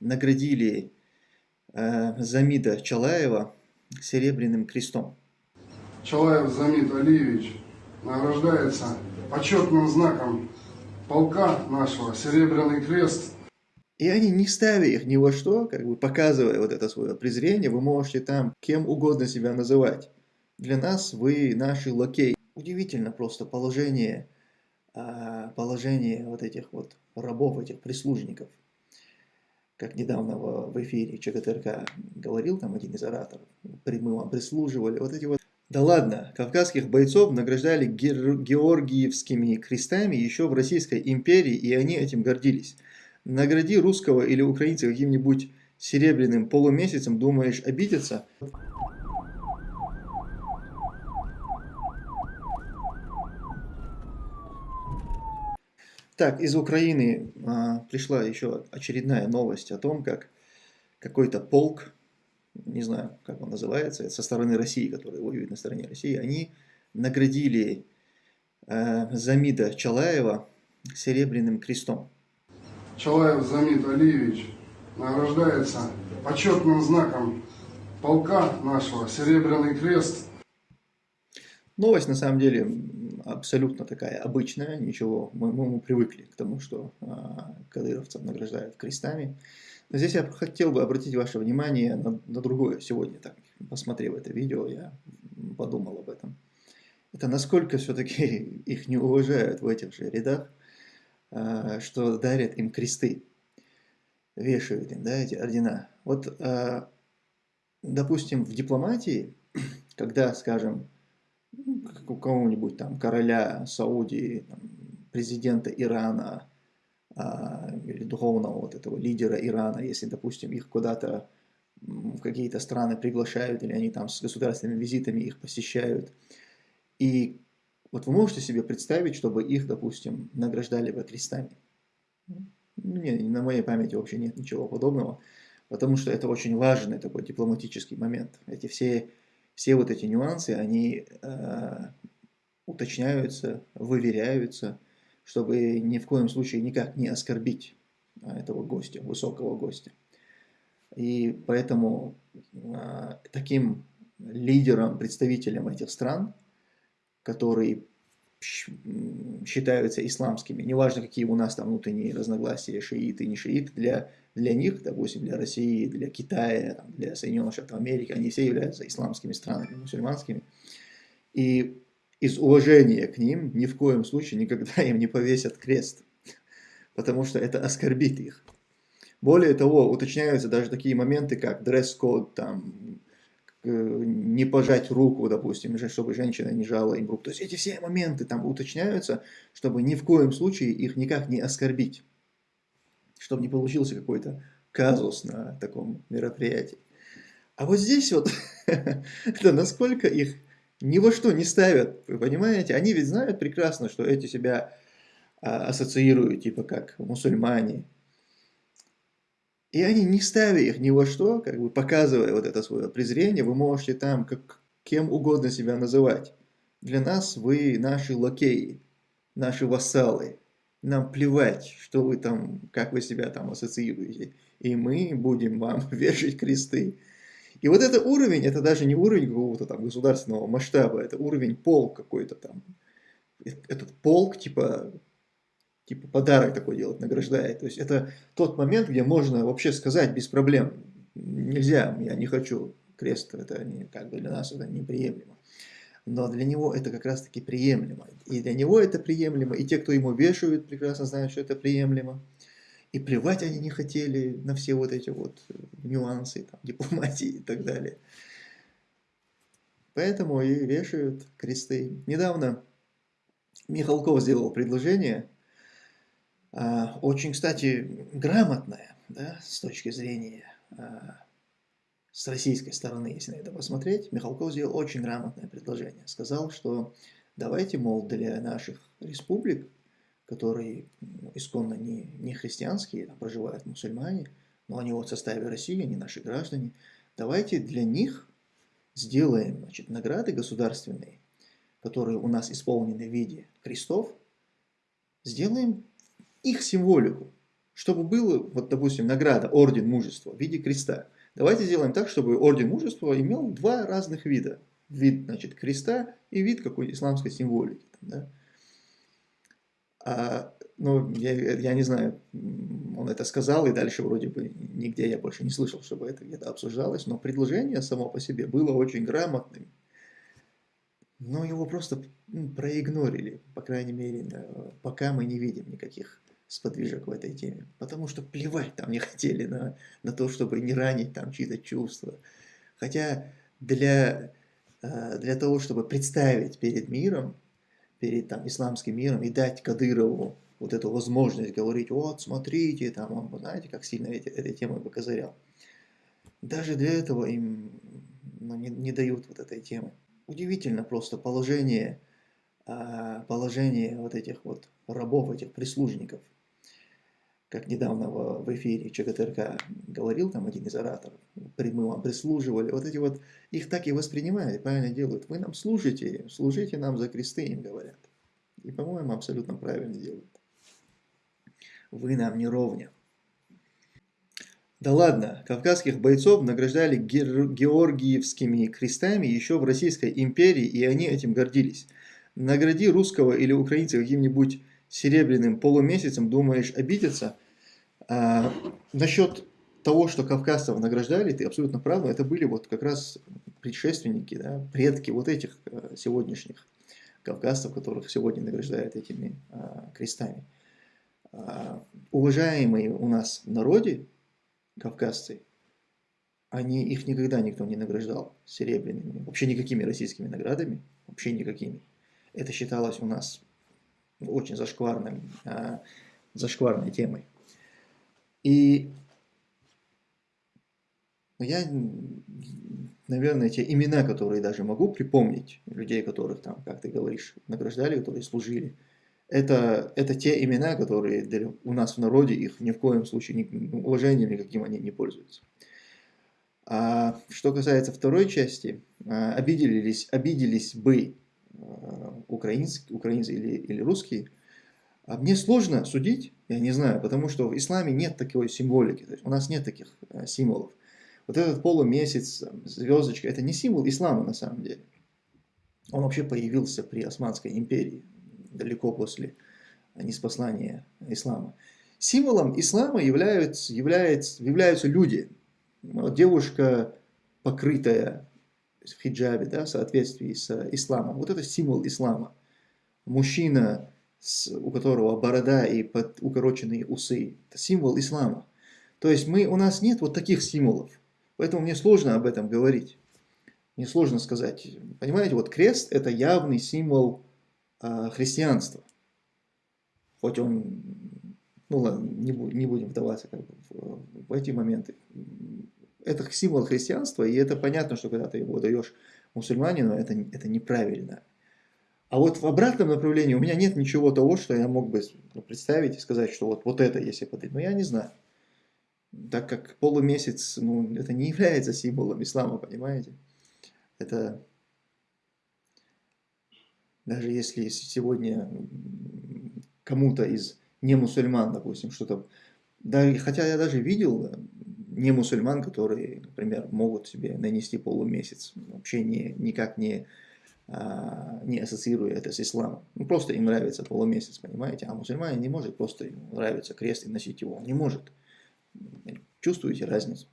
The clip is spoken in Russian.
наградили э, Замида Чалаева Серебряным крестом. Чалаев Замит Алиевич награждается почетным знаком полка нашего Серебряный крест. И они, не ставя их ни во что, как бы показывая вот это свое презрение, вы можете там кем угодно себя называть. Для нас вы наши лакеи. Удивительно просто положение, а, положение вот этих вот рабов, этих прислужников. Как недавно в эфире ЧГТРК говорил там один из ораторов, мы вам прислуживали, вот эти вот да ладно, кавказских бойцов награждали георгиевскими крестами еще в Российской империи, и они этим гордились. Награди русского или украинца каким-нибудь серебряным полумесяцем, думаешь, обидятся? Так, из Украины а, пришла еще очередная новость о том, как какой-то полк не знаю, как он называется, со стороны России, которые воюют на стороне России, они наградили э, Замида Чалаева Серебряным крестом. Чалаев Замид Алиевич награждается почетным знаком полка нашего Серебряный крест. Новость на самом деле абсолютно такая обычная, ничего, мы, мы привыкли к тому, что э, кадыровцев награждают крестами. Но здесь я хотел бы обратить ваше внимание на, на другое сегодня. Так, посмотрев это видео, я подумал об этом. Это насколько все-таки их не уважают в этих же рядах, а, что дарят им кресты, вешают им да, эти ордена. Вот, а, допустим, в дипломатии, когда, скажем, у кого-нибудь там короля Саудии, там, президента Ирана, а, или духовного вот этого лидера Ирана, если, допустим, их куда-то в какие-то страны приглашают, или они там с государственными визитами их посещают. И вот вы можете себе представить, чтобы их, допустим, награждали бы крестами? Не, на моей памяти вообще нет ничего подобного, потому что это очень важный такой дипломатический момент. Эти все, все вот эти нюансы, они э, уточняются, выверяются, чтобы ни в коем случае никак не оскорбить а, этого гостя, высокого гостя. И поэтому а, таким лидером, представителем этих стран, которые считаются исламскими, неважно, какие у нас там внутренние разногласия, шииты, не шииты, для, для них, допустим, для России, для Китая, для Соединенных Штатов Америки, они все являются исламскими странами, мусульманскими. И из уважения к ним ни в коем случае никогда им не повесят крест, потому что это оскорбит их. Более того, уточняются даже такие моменты, как дресс-код, там, не пожать руку, допустим, чтобы женщина не жала им руку. То есть эти все моменты там уточняются, чтобы ни в коем случае их никак не оскорбить. Чтобы не получился какой-то казус на таком мероприятии. А вот здесь вот, это насколько их ни во что не ставят, вы понимаете? Они ведь знают прекрасно, что эти себя а, ассоциируют, типа как мусульмане. И они, не ставя их ни во что, как бы показывая вот это свое презрение, вы можете там как кем угодно себя называть. Для нас вы наши лакеи, наши вассалы. Нам плевать, что вы там, как вы себя там ассоциируете. И мы будем вам вешать кресты. И вот это уровень, это даже не уровень какого-то там государственного масштаба, это уровень полк какой-то там. Этот полк, типа, типа подарок такой делать, награждает. То есть это тот момент, где можно вообще сказать без проблем, нельзя, я не хочу крест, это не, как бы для нас это неприемлемо. Но для него это как раз таки приемлемо. И для него это приемлемо, и те, кто ему вешают, прекрасно знают, что это приемлемо. И плевать они не хотели на все вот эти вот э, нюансы там, дипломатии и так далее. Поэтому и вешают кресты. Недавно Михалков сделал предложение, а, очень, кстати, грамотное, да, с точки зрения а, с российской стороны, если на это посмотреть, Михалков сделал очень грамотное предложение. Сказал, что давайте, мол, для наших республик которые ну, исконно не, не христианские, там проживают мусульмане, но они вот в составе России, они наши граждане. Давайте для них сделаем значит, награды государственные, которые у нас исполнены в виде крестов, сделаем их символику. чтобы было, вот, допустим, награда, орден мужества в виде креста. Давайте сделаем так, чтобы орден мужества имел два разных вида. Вид, значит, креста и вид какой-то исламской символики. Да? А, ну, я, я не знаю, он это сказал, и дальше вроде бы нигде я больше не слышал, чтобы это где-то обсуждалось, но предложение само по себе было очень грамотным. Но его просто проигнорили, по крайней мере, пока мы не видим никаких сподвижек в этой теме. Потому что плевать там не хотели на, на то, чтобы не ранить там чьи-то чувства. Хотя для, э, для того, чтобы представить перед миром, перед там, исламским миром и дать Кадырову вот эту возможность говорить, вот, смотрите, там, он, знаете, как сильно эти, этой темой бы козырял. Даже для этого им ну, не, не дают вот этой темы. Удивительно просто положение, а, положение вот этих вот рабов, этих прислужников – как недавно в, эфире ЧГТРК говорил там один из ораторов, мы вам прислуживали, вот эти вот, их так и воспринимают, правильно делают. Вы нам служите, служите нам за кресты, им говорят. И, по-моему, абсолютно правильно делают. Вы нам не ровня. Да ладно, кавказских бойцов награждали георгиевскими крестами еще в Российской империи, и они этим гордились. Награди русского или украинца каким-нибудь серебряным полумесяцем, думаешь, обидеться. А, насчет того, что кавказцев награждали, ты абсолютно прав, это были вот как раз предшественники, да, предки вот этих э, сегодняшних кавказцев, которых сегодня награждают этими а, крестами. А, уважаемые у нас народе кавказцы, они, их никогда никто не награждал серебряными, вообще никакими российскими наградами, вообще никакими. Это считалось у нас очень зашкварным, а, зашкварной темой. И я, наверное, те имена, которые даже могу припомнить, людей, которых там, как ты говоришь, награждали, которые служили, это, это те имена, которые у нас в народе, их ни в коем случае ни, уважением никаким они не пользуются. А что касается второй части, а, обиделись, обиделись бы Украинский, украинцы или, или русские, а мне сложно судить, я не знаю, потому что в исламе нет такой символики, то есть у нас нет таких э, символов. Вот этот полумесяц, звездочка, это не символ ислама на самом деле. Он вообще появился при Османской империи, далеко после неспослания ислама. Символом ислама являются, являются, являются люди. Девушка, покрытая в хиджабе, да, в соответствии с исламом. Вот это символ ислама. Мужчина, с, у которого борода и под, укороченные усы, это символ ислама. То есть мы, у нас нет вот таких символов. Поэтому мне сложно об этом говорить. Мне сложно сказать. Понимаете, вот крест это явный символ э, христианства. Хоть он, ну ладно, не, не будем вдаваться как бы, в, в эти моменты это символ христианства, и это понятно, что когда ты его даешь мусульманину, это, это неправильно. А вот в обратном направлении у меня нет ничего того, что я мог бы представить и сказать, что вот, вот это если подарить. Но я не знаю. Так как полумесяц, ну, это не является символом ислама, понимаете? Это даже если сегодня кому-то из не мусульман, допустим, что-то... Да, хотя я даже видел не мусульман, которые, например, могут себе нанести полумесяц, вообще не, никак не, а, не ассоциируя это с исламом. Ну, просто им нравится полумесяц, понимаете? А мусульманин не может просто нравится крест и носить его. Он не может. Чувствуете разницу?